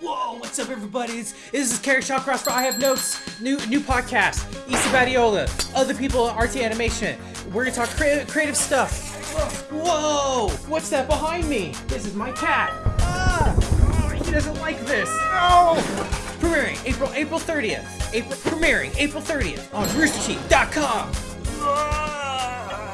Whoa, what's up, everybody? It's, this is Kerry Shawcross for I have notes. New new podcast. Issa Badiola. Other people at RT Animation. We're gonna talk creative, creative stuff. Whoa! What's that behind me? This is my cat. Ah! Oh, he doesn't like this. No! Premiering April April 30th. April premiering April 30th on RoosterTeeth.com.